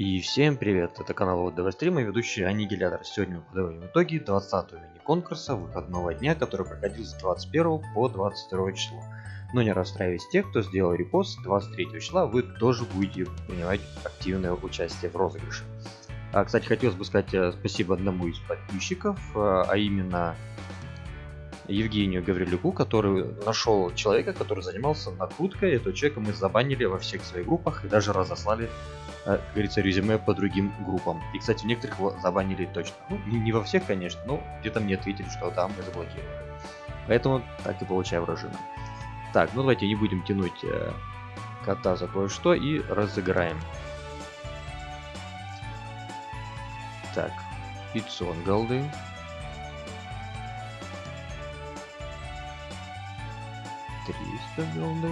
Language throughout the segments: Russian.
И всем привет, это канал ОДВ Стрим и ведущий Аннигилятор. Сегодня мы подводим итоги 20-го мини-конкурса выходного дня, который проходил с 21 по 22 число. Но не расстраивайтесь тех, кто сделал репост 23 числа, вы тоже будете принимать активное участие в розыгрыше. А, кстати, хотелось бы сказать э, спасибо одному из подписчиков, э, а именно Евгению Гаврилюку, который нашел человека, который занимался накруткой. Этого человека мы забанили во всех своих группах и даже разослали, э, как говорится, резюме по другим группам. И, кстати, в некоторых его забанили точно. Ну, не во всех, конечно, но где-то мне ответили, что там мы заблокировали. Поэтому так и получаю вражина. Так, ну давайте не будем тянуть э, кота за кое-что и разыграем. Так, 500 голды. 300 голды.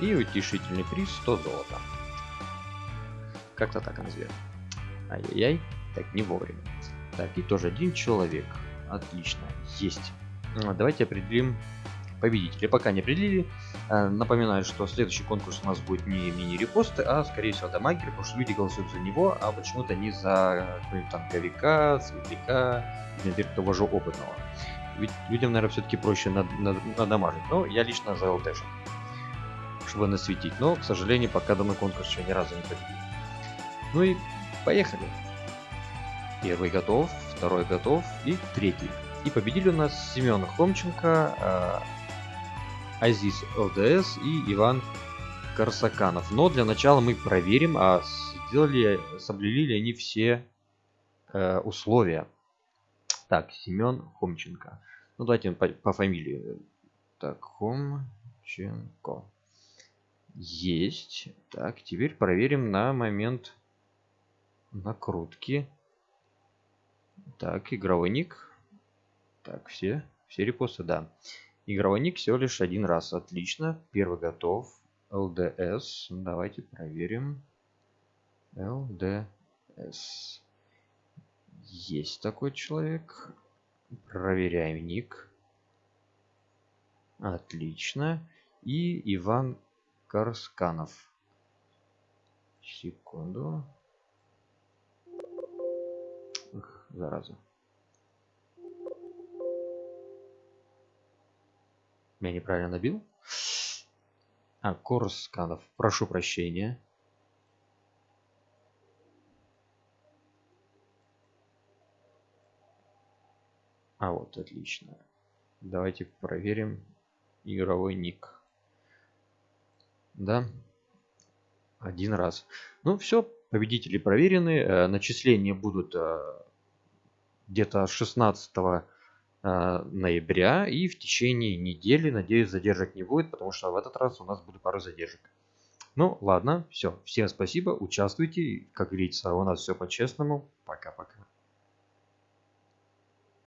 И утешительный приз 100 золота. Как-то так назовем. Ай-яй-яй. Так, не вовремя. Так, и тоже один человек. Отлично. Есть. А, давайте определим победителя. Пока не определили. А, напоминаю, что следующий конкурс у нас будет не мини-репосты, а скорее всего дамагер, потому что люди голосуют за него, а почему-то не за какого-нибудь танковика, светляка, например, того же опытного. Ведь людям, наверное, все-таки проще над, над, надамажить. Но я лично за ЛТшек, чтобы насветить. Но, к сожалению, пока данный конкурс еще ни разу не победил. Ну и поехали. Первый готов, второй готов и третий. И победили у нас Семен Хомченко, э, Азиз ЛДС и Иван Корсаканов. Но для начала мы проверим, а сделали, соблюли ли они все э, условия. Так, Семен Хомченко. Ну, давайте по, по фамилии. Так, Хомченко. Есть. Так, теперь проверим на момент накрутки. Так, игровой ник. Так, все, все репосты, да. Игровой ник всего лишь один раз. Отлично. Первый готов. LDS. Давайте проверим. LDS. Есть такой человек. Проверяем ник. Отлично. И Иван Карсканов. Секунду. Эх, зараза. Я неправильно набил? А, Корсканов. Прошу прощения. А вот, отлично. Давайте проверим игровой ник. Да, один раз. Ну все, победители проверены. Э, начисления будут э, где-то 16 э, ноября и в течение недели. Надеюсь, задержек не будет, потому что в этот раз у нас будет пару задержек. Ну, ладно, все. Всем спасибо, участвуйте. Как говорится, у нас все по-честному. Пока-пока.